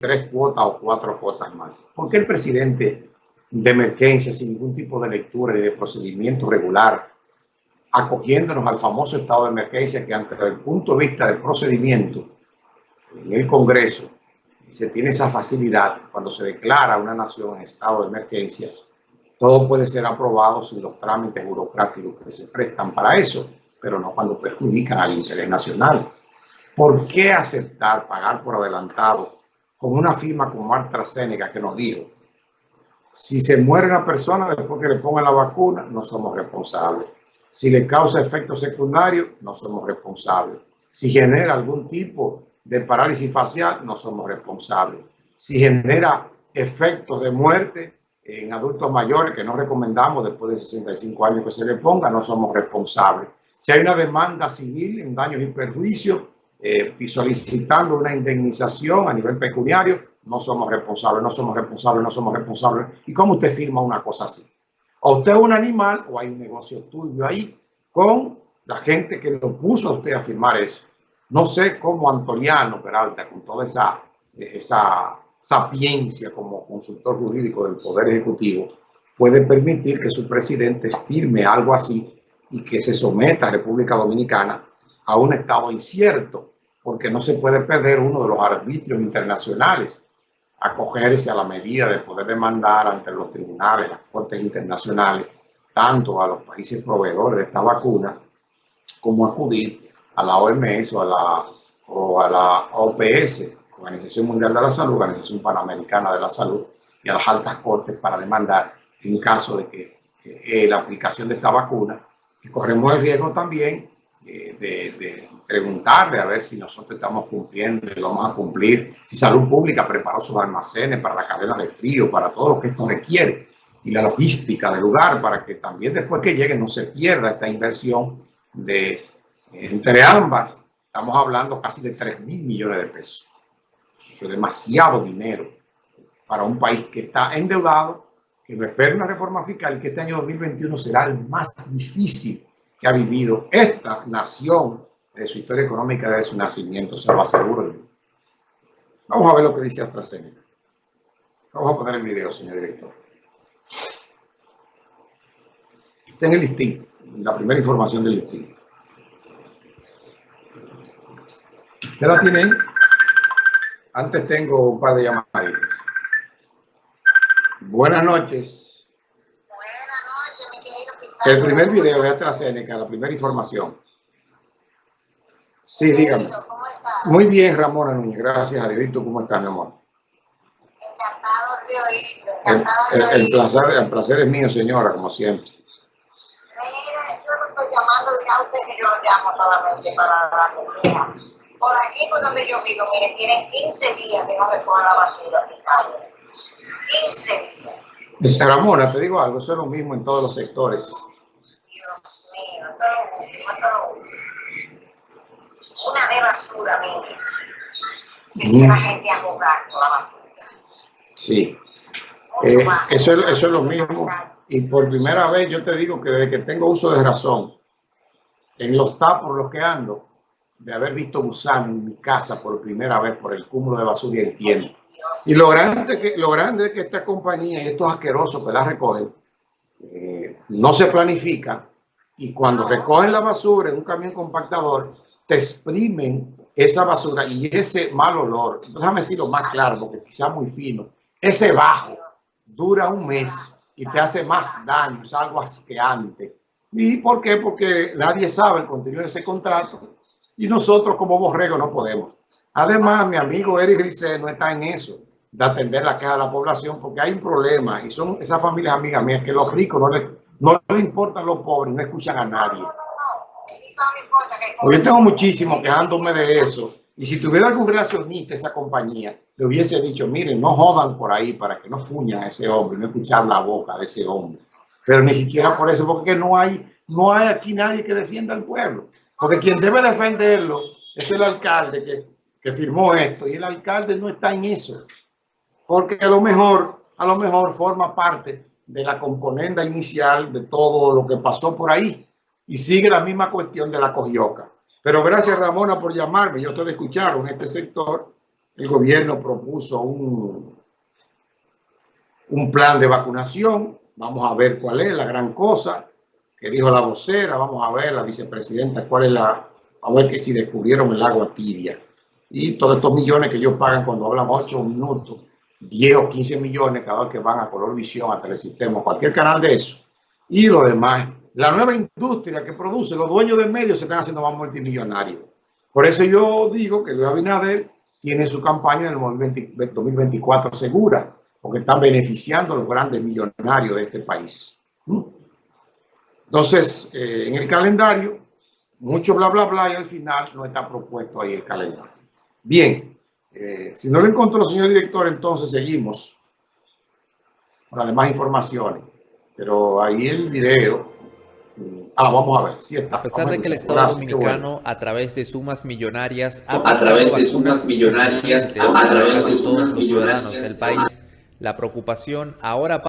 tres cuotas o cuatro cuotas más. ¿Por qué el presidente de emergencia, sin ningún tipo de lectura y de procedimiento regular, acogiéndonos al famoso estado de emergencia que ante el punto de vista del procedimiento en el Congreso se tiene esa facilidad cuando se declara una nación en estado de emergencia, todo puede ser aprobado sin los trámites burocráticos que se prestan para eso, pero no cuando perjudican al interés nacional. ¿Por qué aceptar pagar por adelantado con una firma como AstraZeneca que nos dijo, si se muere una persona después que le pongan la vacuna, no somos responsables. Si le causa efectos secundarios, no somos responsables. Si genera algún tipo de parálisis facial, no somos responsables. Si genera efectos de muerte en adultos mayores, que no recomendamos después de 65 años que se le ponga, no somos responsables. Si hay una demanda civil en daños y perjuicios, eh, solicitando una indemnización a nivel pecuniario, no somos responsables, no somos responsables, no somos responsables. ¿Y cómo usted firma una cosa así? O usted es un animal o hay un negocio tuyo ahí con la gente que lo puso a usted a firmar eso. No sé cómo Antoliano Peralta, con toda esa, esa sapiencia como consultor jurídico del Poder Ejecutivo, puede permitir que su presidente firme algo así y que se someta a República Dominicana a un estado incierto, porque no se puede perder uno de los arbitrios internacionales, acogerse a la medida de poder demandar ante los tribunales, las cortes internacionales, tanto a los países proveedores de esta vacuna, como acudir a la OMS o a la, o a la OPS, Organización Mundial de la Salud, Organización Panamericana de la Salud, y a las altas cortes para demandar en caso de que eh, la aplicación de esta vacuna, que corremos el riesgo también eh, de, de, preguntarle a ver si nosotros estamos cumpliendo y vamos a cumplir, si Salud Pública preparó sus almacenes para la cadena de frío, para todo lo que esto requiere, y la logística del lugar, para que también después que llegue no se pierda esta inversión de entre ambas, estamos hablando casi de 3 mil millones de pesos. Eso es demasiado dinero para un país que está endeudado, que no espera una reforma fiscal, que este año 2021 será el más difícil que ha vivido esta nación de su historia económica desde su nacimiento, se lo aseguro. Vamos a ver lo que dice AstraZeneca. Vamos a poner el video, señor director. Está en el listín, la primera información del listín. ¿Usted la tiene Antes tengo un par de llamadas. Buenas noches. Buenas noches, mi querido El primer video de AstraZeneca, la primera información. Sí, dígame. Muy bien, Ramona Núñez. Gracias a Dios. ¿Y tú cómo estás, mi amor? Encantado de oírlo. El, Encantado de el- el placer, el placer es mío, señora, como siempre. Mira, yo no estoy llamando, dirá usted que yo lo llamo solamente para darle queja. Por aquí, por donde yo vivo, mire, tienen 15 días que no se coge la basura en calle. 15 días. Ramona, te digo algo, eso es lo mismo en todos los sectores. Dios mío, es lo. Una de basura, mire. Se la gente a jugar con la basura. Sí. Eh, eso, es, eso es lo mismo. Y por primera vez yo te digo que desde que tengo uso de razón, en los tapos los que ando, de haber visto gusano en mi casa por primera vez por el cúmulo de basura y entiendo. Dios Y lo grande, que, lo grande es que esta compañía y estos asquerosos que la recogen, eh, no se planifica y cuando recogen la basura en un camión compactador, te exprimen esa basura y ese mal olor. Déjame decirlo más claro, porque quizá muy fino. Ese bajo dura un mes y te hace más daño, es algo asqueante. ¿Y por qué? Porque nadie sabe el contenido de ese contrato y nosotros como borrego no podemos. Además, mi amigo Eric Grisé no está en eso, de atender la queja de la población, porque hay un problema y son esas familias amigas mías que los ricos no les, no les importan los pobres, no escuchan a nadie. Yo tengo muchísimo quejándome de eso. Y si tuviera algún relacionista esa compañía, le hubiese dicho, miren, no jodan por ahí para que no fuñan a ese hombre, no escuchar la boca de ese hombre. Pero ni siquiera por eso, porque no hay, no hay aquí nadie que defienda al pueblo. Porque quien debe defenderlo es el alcalde que, que firmó esto. Y el alcalde no está en eso. Porque a lo mejor, a lo mejor forma parte de la componenda inicial de todo lo que pasó por ahí. Y sigue la misma cuestión de la cogioca. Pero gracias Ramona por llamarme. Yo estoy escuchando en este sector el gobierno propuso un, un plan de vacunación. Vamos a ver cuál es la gran cosa que dijo la vocera. Vamos a ver la vicepresidenta cuál es la... A ver que si descubrieron el agua tibia. Y todos estos millones que ellos pagan cuando hablan 8 minutos, 10 o 15 millones cada vez que van a Color Visión, a Telesistema, cualquier canal de eso. Y lo demás, la nueva industria que produce, los dueños de medios se están haciendo más multimillonarios. Por eso yo digo que Luis Abinader tiene su campaña en el 2024 segura, porque están beneficiando a los grandes millonarios de este país. ¿Mm? Entonces, eh, en el calendario, mucho bla, bla, bla, y al final no está propuesto ahí el calendario. Bien, eh, si no lo encontró, señor director, entonces seguimos con las demás informaciones. Pero ahí el video Ah, vamos a ver. Sí a pesar de que el Estado Dominicano, a través de sumas millonarias, ha a través de sumas millonarias, a través de todos los ciudadanos del país, la preocupación ahora